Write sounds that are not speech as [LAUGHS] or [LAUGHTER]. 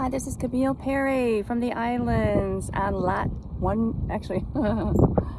Hi, this is Camille Perry from the islands. And Lat one actually. [LAUGHS]